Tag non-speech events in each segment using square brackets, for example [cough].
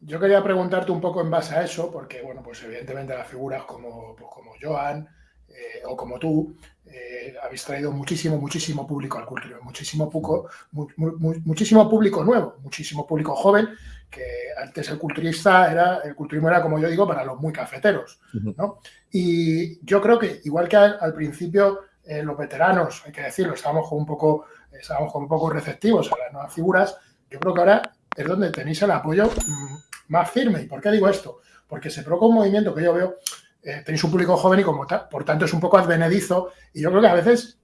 yo quería preguntarte un poco en base a eso, porque, bueno, pues evidentemente las figuras como, pues como Joan eh, o como tú eh, habéis traído muchísimo, muchísimo público al culturismo, muchísimo, poco, muchísimo público nuevo, muchísimo público joven, que antes el culturista era, el culturismo era, como yo digo, para los muy cafeteros, ¿no? Y yo creo que, igual que al, principio eh, los veteranos, hay que decirlo, estábamos un poco, estábamos un poco receptivos a las nuevas figuras, yo creo que ahora es donde tenéis el apoyo mm, más firme. ¿Y por qué digo esto? Porque se provoca un movimiento que yo veo, eh, tenéis un público joven y como tal, por tanto es un poco advenedizo y yo creo que a veces,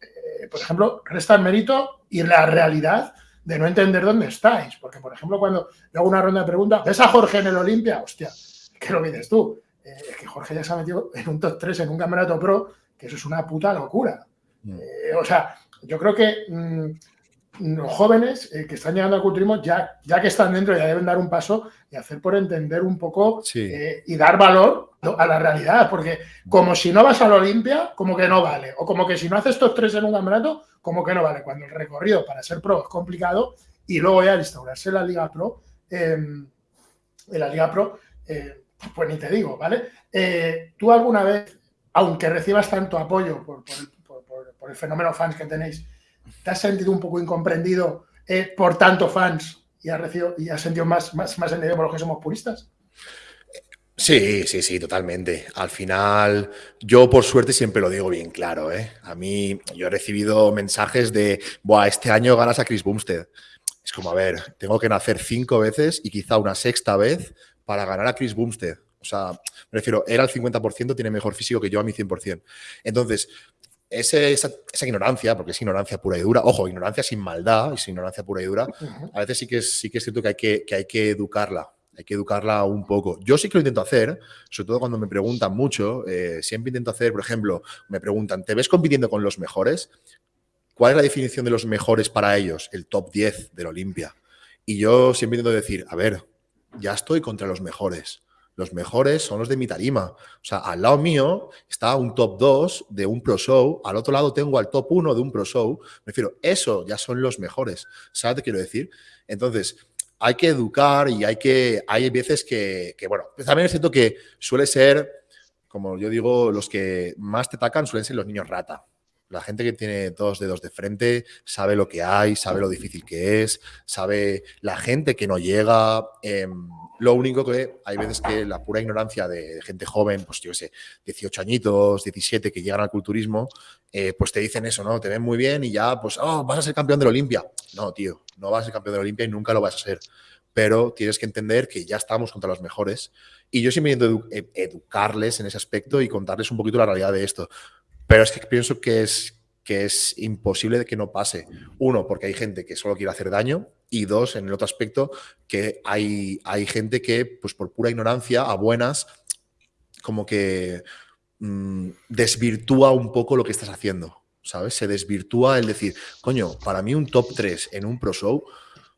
eh, por ejemplo, resta el mérito y la realidad de no entender dónde estáis. Porque, por ejemplo, cuando yo hago una ronda de preguntas, ¿ves a Jorge en el Olimpia? Hostia, ¿qué lo mides tú? Eh, es que Jorge ya se ha metido en un top 3 en un campeonato pro, que eso es una puta locura. O sea, yo creo que mm, los jóvenes eh, que están llegando al culturismo, ya, ya que están dentro, ya deben dar un paso y hacer por entender un poco eh, y dar valor a la realidad, porque como si no vas a la Olimpia, como que no vale, o como que si no haces estos tres en un campeonato, como que no vale, cuando el recorrido para ser pro es complicado y luego ya instaurarse la Liga Pro, em, en la Liga Pro, eh, pues ni te digo, ¿vale? Tú alguna vez, aunque recibas tanto apoyo por, por el fenómeno fans que tenéis, ¿Te has sentido un poco incomprendido eh, por tanto fans y has, recibido, y has sentido más, más, más entendido por los que somos puristas? Sí, sí, sí, totalmente. Al final, yo por suerte siempre lo digo bien claro. ¿eh? A mí, yo he recibido mensajes de, Buah, este año ganas a Chris Bumstead. Es como, a ver, tengo que nacer cinco veces y quizá una sexta vez para ganar a Chris Bumstead. O sea, me refiero, era el 50%, tiene mejor físico que yo a mi 100%. Entonces, esa, ignorancia, porque es ignorancia pura y dura, ojo, ignorancia sin maldad y sin ignorancia pura y dura, a veces sí que es, sí que es cierto que hay que, que hay que educarla, hay que educarla un poco. Yo sí que lo intento hacer, sobre todo cuando me preguntan mucho, eh, siempre intento hacer, por ejemplo, me preguntan, ¿te ves compitiendo con los mejores? ¿Cuál es la definición de los mejores para ellos? El top 10 del Olimpia. Y yo siempre intento decir, a ver, ya estoy contra los mejores los mejores son los de mi tarima. O sea, al lado mío está un top 2 de un pro show, al otro lado tengo al top 1 de un pro show. Me refiero, eso ya son los mejores. ¿Sabes qué quiero decir? Entonces, hay que educar y hay que, hay veces que, que bueno, también es cierto que suele ser, como yo digo, los que más te atacan suelen ser los niños rata. La gente que tiene dos dedos de frente sabe lo que hay, sabe lo difícil que es, sabe la gente que no llega. Em, lo único que hay veces que la pura ignorancia de gente joven, pues yo sé, 18 añitos, 17, que llegan al culturismo, eh, pues te dicen eso, ¿no? Te ven muy bien y ya, pues, oh, vas a ser campeón de la Olimpia. No, tío, no vas a ser campeón de la Olimpia y nunca lo vas a ser. Pero tienes que entender que ya estamos contra los mejores. Y yo siempre intento educarles en ese aspecto y contarles un poquito la realidad de esto. Pero es que pienso que es, que es imposible de que no pase. Uno, porque hay gente que solo quiere hacer daño. Y dos, en el otro aspecto, que hay, hay gente que, pues por pura ignorancia, a buenas, como que mm, desvirtúa un poco lo que estás haciendo. ¿Sabes? Se desvirtúa el decir, coño, para mí un top 3 en un pro show,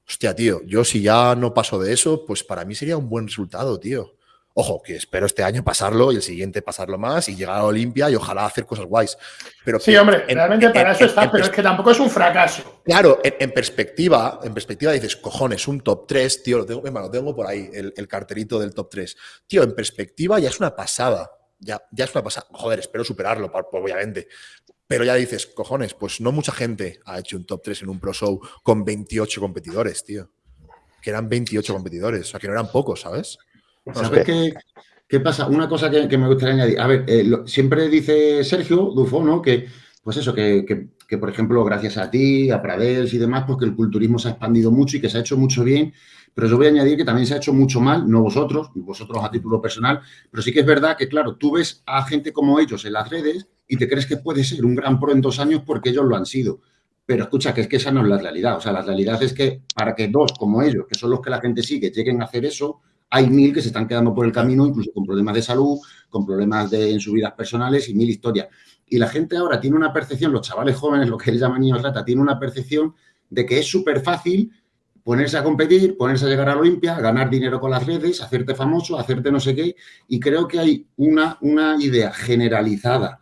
hostia, tío, yo si ya no paso de eso, pues para mí sería un buen resultado, tío. Ojo, que espero este año pasarlo y el siguiente pasarlo más y llegar a Olimpia y ojalá hacer cosas guays. Pero sí, hombre, realmente para eso está, pero es que tampoco es un fracaso. Claro, en, perspectiva, en perspectiva dices, cojones, un top 3, tío, lo tengo, lo tengo por ahí, el, carterito del top 3. Tío, en perspectiva ya es una pasada. Ya, ya es una pasada. Joder, espero superarlo, obviamente. Pero ya dices, cojones, pues no mucha gente ha hecho un top 3 en un Pro Show con 28 competidores, tío. Que eran 28 competidores, o sea, que no eran pocos, ¿sabes? ¿Sabes qué, qué, pasa? Una cosa que, me gustaría añadir. A ver, eh, siempre dice Sergio Dufo, ¿no? Que, pues eso, que, que, por ejemplo, gracias a ti, a Pradels y demás, pues que el culturismo se ha expandido mucho y que se ha hecho mucho bien. Pero yo voy a añadir que también se ha hecho mucho mal, no vosotros, vosotros a título personal, pero sí que es verdad que, claro, tú ves a gente como ellos en las redes y te crees que puede ser un gran pro en dos años porque ellos lo han sido. Pero escucha, que es que esa no es la realidad. O sea, la realidad es que para que dos como ellos, que son los que la gente sigue, lleguen a hacer eso, hay mil que se están quedando por el camino, incluso con problemas de salud, con problemas de, en sus vidas personales y mil historias. Y la gente ahora tiene una percepción, los chavales jóvenes, lo que les llaman niños rata, tiene una percepción de que es súper fácil ponerse a competir, ponerse a llegar a la Olimpia, ganar dinero con las redes, hacerte famoso, hacerte no sé qué. Y creo que hay una, una idea generalizada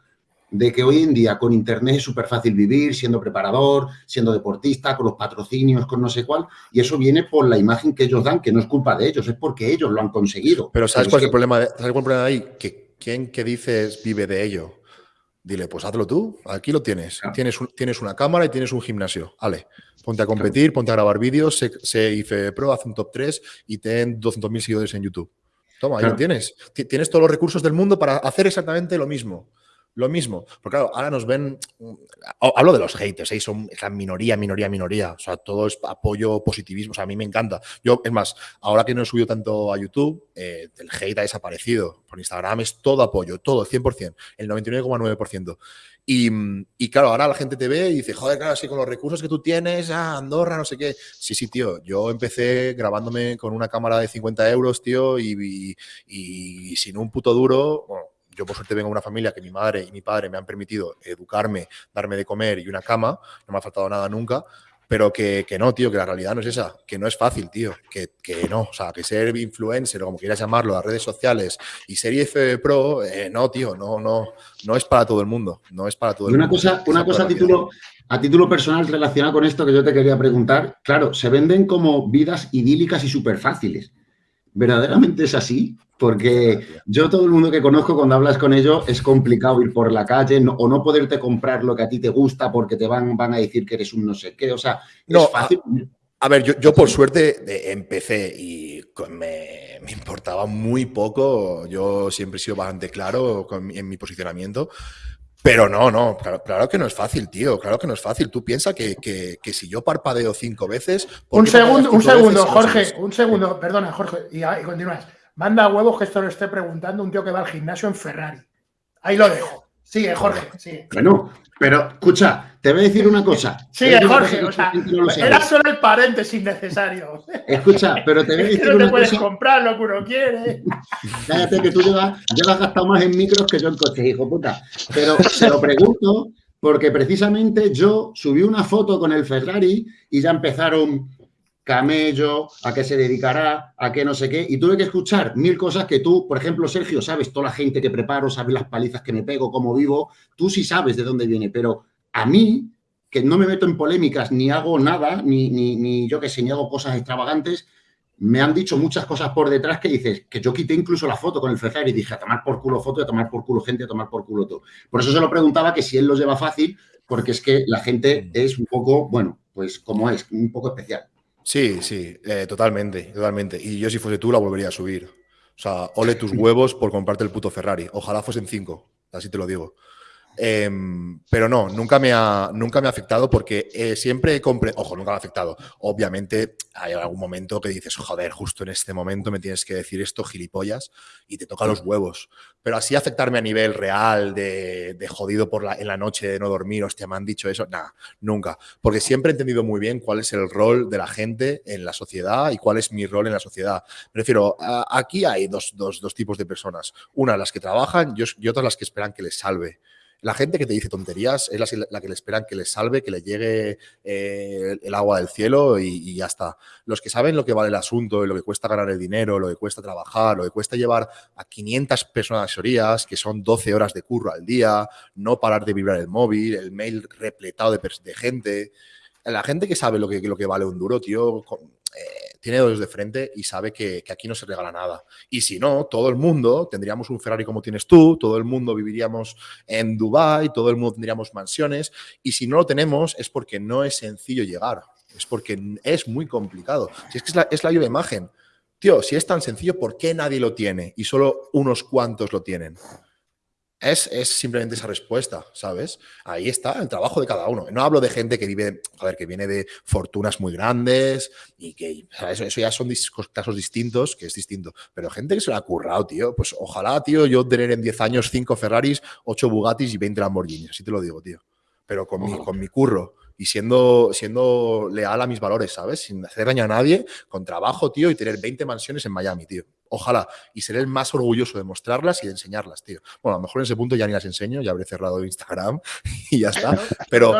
de que hoy en día con Internet es súper fácil vivir, siendo preparador, siendo deportista, con los patrocinios, con no sé cuál, y eso viene por la imagen que ellos dan, que no es culpa de ellos, es porque ellos lo han conseguido. Pero ¿sabes cuál es el problema? De, ¿Sabes cuál es el problema de ahí? Que ¿quién que dices vive de ello? Dile, pues hazlo tú, aquí lo tienes. Tienes, tienes una cámara y tienes un gimnasio. Ale, ponte a competir, ponte a grabar vídeos, sé, IFE Pro, haz un top 3 y ten 200.000 seguidores en YouTube. Toma, ahí lo tienes. Tienes todos los recursos del mundo para hacer exactamente lo mismo lo mismo. Porque claro, ahora nos ven. Hablo de los haters, ¿eh? son la minoría, minoría, minoría. O sea, todo es apoyo, positivismo. O sea, a mí me encanta. Yo, es más, ahora que no he subido tanto a YouTube, eh, el hate ha desaparecido. Por Instagram es todo apoyo, todo, el 100%, el 99,9%. Y, y, claro, ahora la gente te ve y dice, joder, claro, así con los recursos que tú tienes, ah, Andorra, no sé qué. Sí, sí, tío, yo empecé grabándome con una cámara de 50 euros, tío, y, y, sin un puto duro, yo por suerte vengo de una familia que mi madre y mi padre me han permitido educarme, darme de comer y una cama, no me ha faltado nada nunca, pero que, no, tío, que la realidad no es esa, que no es fácil, tío, que, no, o sea, que ser influencer o como quieras llamarlo, las redes sociales y ser IF Pro, eh, no, tío, no, no, no es para todo el mundo, no es para todo el una mundo. Cosa, una cosa a título, a título personal relacionada con esto que yo te quería preguntar, claro, se venden como vidas idílicas y súper fáciles. ¿Verdaderamente es así? Porque yo todo el mundo que conozco cuando hablas con ellos es complicado ir por la calle o no poderte comprar lo que a ti te gusta porque te van, van a decir que eres un no sé qué. O sea, no, es fácil. A, ver, yo, yo, por suerte empecé y me, me, importaba muy poco. Yo siempre he sido bastante claro en mi posicionamiento. Pero no, no, claro, que no es fácil, tío. Claro que no es fácil. Tú piensas que, que, si yo parpadeo cinco veces. Un segundo, un segundo, Jorge, un segundo, perdona, Jorge, y, y continúas. Manda huevos que esto lo esté preguntando un tío que va al gimnasio en Ferrari. Ahí lo dejo. Sigue, Jorge, sigue. Bueno, pero escucha, te voy a decir una cosa. Sigue, Jorge, o sea, era solo el paréntesis necesario. Escucha, pero te [laughs] voy a decir. No te puedes comprar lo que uno quiere. Cállate que tú llevas, llevas gastado más en micros que yo en coches, hijo puta. Pero se lo pregunto porque precisamente yo subí una foto con el Ferrari y ya empezaron camello, a qué se dedicará, a qué no sé qué, y tuve que escuchar mil cosas que tú, por ejemplo, Sergio, sabes toda la gente que preparo, sabes las palizas que me pego, cómo vivo, tú sí sabes de dónde viene, pero a mí, que no me meto en polémicas, ni hago nada, ni, ni, ni yo que sé, ni hago cosas extravagantes, me han dicho muchas cosas por detrás que dices, que yo quité incluso la foto con el Ferrari y dije, a tomar por culo foto, a tomar por culo gente, a tomar por culo todo. Por eso se lo preguntaba que si él lo lleva fácil, porque es que la gente es un poco, bueno, pues como es, un poco especial. Sí, sí, eh, totalmente, totalmente. Y yo si fuese tú la volvería a subir. O sea, ole tus huevos por comprarte el puto Ferrari. Ojalá fuesen cinco, así te lo digo. Em, pero no, nunca me ha, nunca me ha afectado porque eh, siempre compré, ojo, nunca me ha afectado. Obviamente hay algún momento que dices, joder, justo en este momento me tienes que decir esto, gilipollas, y te toca los huevos. Pero así afectarme a nivel real, de, jodido por la, en la noche, de no dormir, hostia, me han dicho eso, nada, nunca. Porque siempre he entendido muy bien cuál es el rol de la gente en la sociedad y cuál es mi rol en la sociedad. Me refiero, aquí hay dos, dos, dos tipos de personas. Una, las que trabajan y otras las que esperan que les salve. La gente que te dice tonterías es la, que le esperan que les salve, que le llegue eh, el agua del cielo y, ya está. Los que saben lo que vale el asunto, lo que cuesta ganar el dinero, lo que cuesta trabajar, lo que cuesta llevar a 500 personas asesorías, que son 12 horas de curro al día, no parar de vibrar el móvil, el mail repletado de, gente. La gente que sabe lo que, lo que vale un duro, tío, eh, tiene dos de frente y sabe que, aquí no se regala nada. Y si no, todo el mundo tendríamos un Ferrari como tienes tú, todo el mundo viviríamos en Dubai, todo el mundo tendríamos mansiones. Y si no lo tenemos es porque no es sencillo llegar, es porque es muy complicado. Si es que es la, es la imagen. Tío, si es tan sencillo, ¿por qué nadie lo tiene y solo unos cuantos lo tienen? Es, simplemente esa respuesta, ¿sabes? Ahí está el trabajo de cada uno. No hablo de gente que vive, joder, que viene de fortunas muy grandes y que, Eso, eso, ya son casos distintos, que es distinto. Pero gente que se lo ha currado, tío. Pues ojalá, tío, yo tener en 10 años 5 Ferraris, 8 Bugattis y 20 Lamborghinis. Así te lo digo, tío. Pero con, mi, con mi curro y siendo, siendo leal a mis valores, ¿sabes? Sin hacer daño a nadie, con trabajo, tío, y tener 20 mansiones en Miami, tío. Ojalá. Y seré el más orgulloso de mostrarlas y de enseñarlas, tío. Bueno, a lo mejor en ese punto ya ni las enseño, ya habré cerrado Instagram [laughs] y ya está. Pero,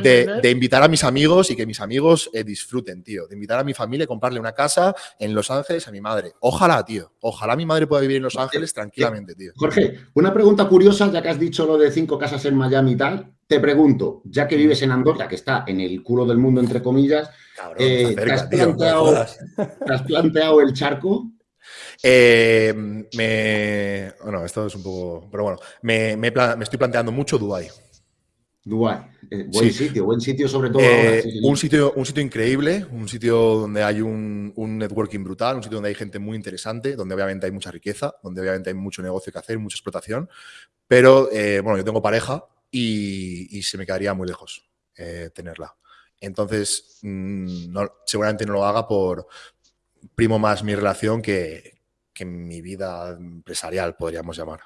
de, invitar a mis amigos y que mis amigos eh, disfruten, tío. De invitar a mi familia y comprarle una casa en Los Ángeles a mi madre. Ojalá, tío. Ojalá mi madre pueda vivir en Los Ángeles tranquilamente, tío. Jorge, una pregunta curiosa, ya que has dicho lo de cinco casas en Miami y tal. Te pregunto, ya que vives en Andorra, que está en el culo del mundo, entre comillas, eh, ¿te, has planteado, el charco? Eh, me, bueno, esto es un poco. Pero bueno, me, estoy planteando mucho Dubai. Dubai, eh, buen sitio, buen sitio sobre todo. un, sitio, un sitio increíble, un sitio donde hay un, un, networking brutal, un sitio donde hay gente muy interesante, donde obviamente hay mucha riqueza, donde obviamente hay mucho negocio que hacer, mucha explotación. Pero bueno, yo tengo pareja y, se me quedaría muy lejos eh, tenerla. Entonces, mm, seguramente no lo haga por primo más mi relación que, que mi vida empresarial, podríamos llamar.